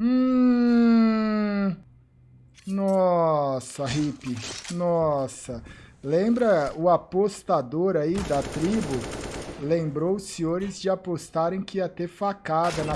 Hum... Nossa, hippie. Nossa. Lembra o apostador aí da tribo? Lembrou os senhores de apostarem que ia ter facada na